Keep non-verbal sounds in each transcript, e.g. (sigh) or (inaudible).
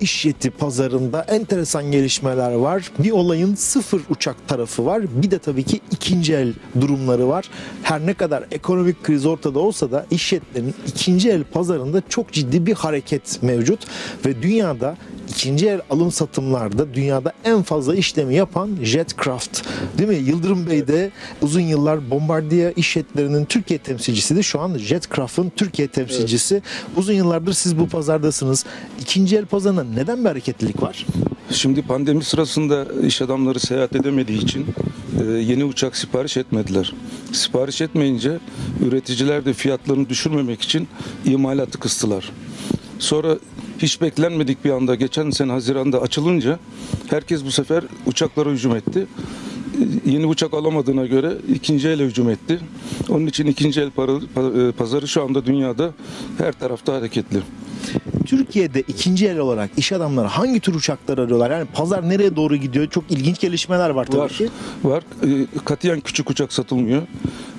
iş yeti pazarında enteresan gelişmeler var. Bir olayın sıfır uçak tarafı var. Bir de tabii ki ikinci el durumları var. Her ne kadar ekonomik kriz ortada olsa da iş jetlerinin ikinci el pazarında çok ciddi bir hareket mevcut ve dünyada ikinci el alım satımlarda dünyada en fazla işlemi yapan Jetcraft. Değil mi? Yıldırım Bey de uzun yıllar Bombardier iş jetlerinin Türkiye temsilcisi de şu an Jetcraft'ın Türkiye temsilcisi. Uzun yıllardır siz bu pazardasınız. İkinci el pazarında neden bir hareketlilik var? Şimdi pandemi sırasında iş adamları seyahat edemediği için e, yeni uçak sipariş etmediler. Sipariş etmeyince üreticiler de fiyatlarını düşürmemek için imalatı kıstılar. Sonra hiç beklenmedik bir anda geçen sene Haziran'da açılınca herkes bu sefer uçaklara hücum etti. Yeni uçak alamadığına göre ikinci ele hücum etti. Onun için ikinci el para- e, pazarı şu anda dünyada her tarafta hareketli. Türkiye'de ikinci el olarak iş adamları hangi tür uçaklar arıyorlar? Yani pazar nereye doğru gidiyor? Çok ilginç gelişmeler var tabii Var. ki. Var. E, Katiyen küçük uçak satılmıyor.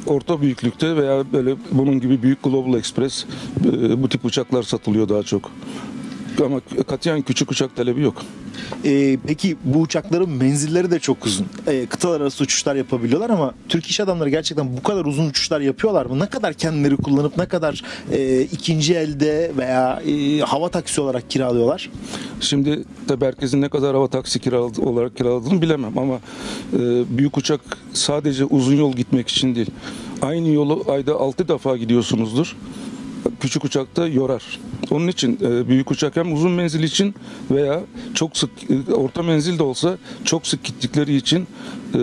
Orta büyüklükte veya böyle bunun gibi büyük Global Express e, bu tip uçaklar satılıyor daha çok. Ama katiyen küçük uçak talebi yok. Ee, peki bu uçakların menzilleri de çok uzun. Ee, kıtalar arası uçuşlar yapabiliyorlar ama Türk iş adamları gerçekten bu kadar uzun uçuşlar yapıyorlar mı? Ne kadar kendileri kullanıp ne kadar e, ikinci elde veya e, hava taksi olarak kiralıyorlar? Şimdi tabii herkesin ne kadar hava taksi kiraladı, olarak kiraladığını bilemem ama e, büyük uçak sadece uzun yol gitmek için değil. Aynı yolu ayda 6 defa gidiyorsunuzdur. Küçük uçakta yorar. Onun için e, büyük uçak hem uzun menzil için veya çok sık e, orta menzil de olsa çok sık gittikleri için e,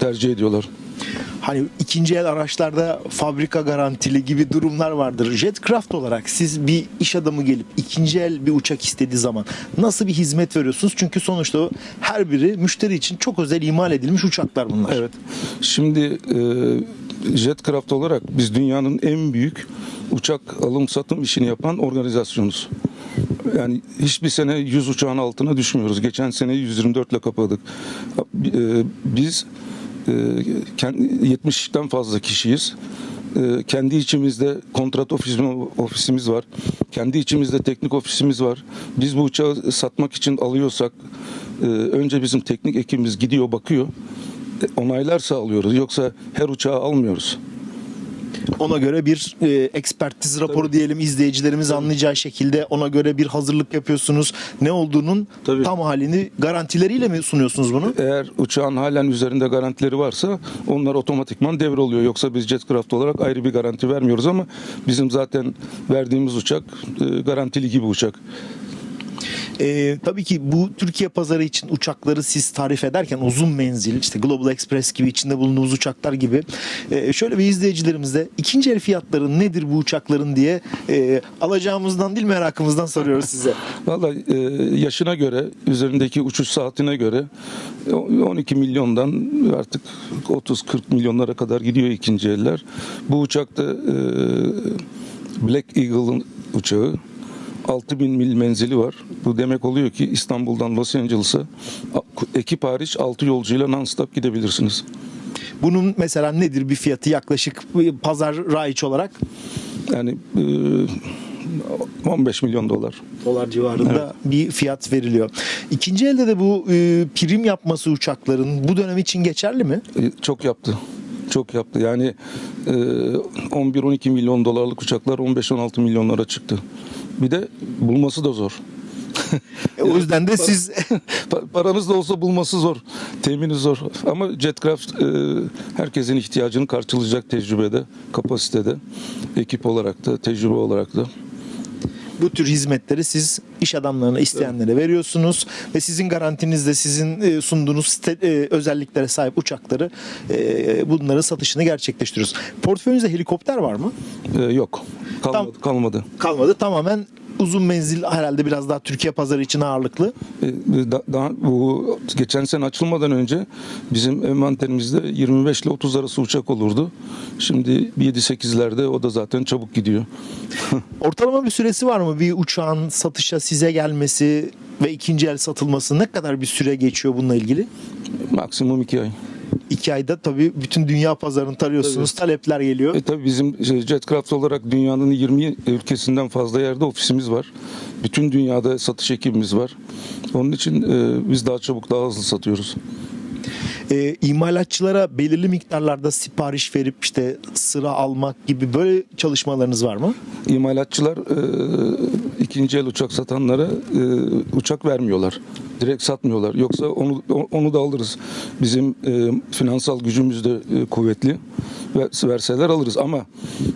tercih ediyorlar. Hani ikinci el araçlarda fabrika garantili gibi durumlar vardır. Jetcraft olarak siz bir iş adamı gelip ikinci el bir uçak istediği zaman nasıl bir hizmet veriyorsunuz? Çünkü sonuçta her biri müşteri için çok özel imal edilmiş uçaklar bunlar. Evet. Şimdi e, Jetcraft olarak biz dünyanın en büyük uçak alım satım işini yapan organizasyonuz. Yani hiçbir sene 100 uçağın altına düşmüyoruz. Geçen sene 124 ile kapadık. E, biz e, kend- 70'ten fazla kişiyiz. E, kendi içimizde kontrat ofisimiz, var. Kendi içimizde teknik ofisimiz var. Biz bu uçağı satmak için alıyorsak e, önce bizim teknik ekibimiz gidiyor bakıyor. E, onaylarsa alıyoruz. Yoksa her uçağı almıyoruz. Ona göre bir e, ekspertiz raporu diyelim izleyicilerimiz anlayacağı şekilde ona göre bir hazırlık yapıyorsunuz. Ne olduğunun Tabii. tam halini garantileriyle mi sunuyorsunuz bunu? Eğer uçağın halen üzerinde garantileri varsa onlar otomatikman devroluyor. Yoksa biz Jetcraft olarak ayrı bir garanti vermiyoruz ama bizim zaten verdiğimiz uçak e, garantili gibi uçak. E, tabii ki bu Türkiye pazarı için uçakları siz tarif ederken uzun menzil işte Global Express gibi içinde bulunduğumuz uçaklar gibi e, şöyle bir izleyicilerimize ikinci el fiyatları nedir bu uçakların diye e, alacağımızdan değil merakımızdan soruyoruz size. (laughs) Vallahi e, yaşına göre, üzerindeki uçuş saatine göre e, 12 milyondan artık 30-40 milyonlara kadar gidiyor ikinci eller. Bu uçakta e, Black Eagle'ın uçağı 6000 mil menzili var. Bu demek oluyor ki İstanbul'dan Los Angeles'a ekip hariç 6 yolcuyla non-stop gidebilirsiniz. Bunun mesela nedir bir fiyatı yaklaşık e, pazar raiç olarak? Yani e, 15 milyon dolar. dolar civarında bir fiyat veriliyor. İkinci elde de bu e, prim yapması uçakların bu dönem için geçerli mi? E, Çok yaptı. Çok yaptı. Yani e, 11-12 milyon dolarlık uçaklar 15-16 milyonlara çıktı. Bir de bulması da zor. E, o yüzden de (laughs) siz (laughs) Pa- Paranız da olsa bulması zor. Temini zor. Ama Jetcraft e, herkesin ihtiyacını karşılayacak tecrübede, kapasitede, ekip olarak da, tecrübe olarak da. bu tür hizmetleri siz iş adamlarına isteyenlere veriyorsunuz ve sizin garantinizde sizin e, sunduğunuz site- e, özelliklere sahip uçakları e, bunların satışını gerçekleştiriyoruz. Portföyünüzde helikopter var mı? E, yok. Kalmadı. Tam- kalmadı. Kalmadı. Tamamen uzun menzil herhalde biraz daha Türkiye pazarı için ağırlıklı. E, da- daha bu geçen sene açılmadan önce bizim envanterimizde 25 ile 30 arası uçak olurdu. Şimdi 7-8'lerde o da zaten çabuk gidiyor. (laughs) Ortalama bir süresi var mı? Bir uçağın satışa size gelmesi ve ikinci el satılması ne kadar bir süre geçiyor bununla ilgili? Maksimum 2 ay. İki ayda tabii bütün dünya pazarını tarıyorsunuz. Talepler geliyor. E tabii bizim şey, Jetcraft olarak dünyanın 20 ülkesinden fazla yerde ofisimiz var. Bütün dünyada satış ekibimiz var. Onun için e, biz daha çabuk daha hızlı satıyoruz. E, imalatçılara belirli miktarlarda sipariş verip işte sıra almak gibi böyle çalışmalarınız var mı? İmalatçılar e, ikinci el uçak satanlara e, uçak vermiyorlar. Direkt satmıyorlar. Yoksa onu onu da alırız. Bizim e, finansal gücümüz de e, kuvvetli. Ve verseler alırız ama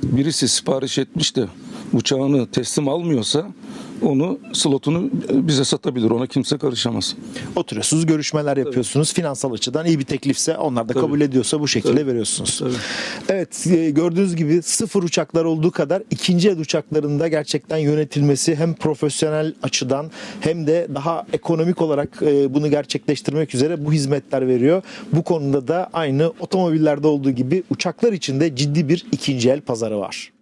birisi sipariş etmiş de uçağını teslim almıyorsa onu slotunu bize satabilir. Ona kimse karışamaz. Oturuyorsunuz, görüşmeler yapıyorsunuz. Finansal açıdan iyi bir teklifse onlar da kabul ediyorsa bu şekilde veriyorsunuz. Evet, e, gördüğünüz gibi sıfır uçaklar olduğu kadar ikinci el uçaklarında gerçekten yönetilmesi hem profesyonel açıdan hem de daha ekonomik olarak e, bunu gerçekleştirmek üzere bu hizmetler veriyor. Bu konuda da aynı otomobillerde olduğu gibi uçaklar için de ciddi bir ikinci el pazarı var.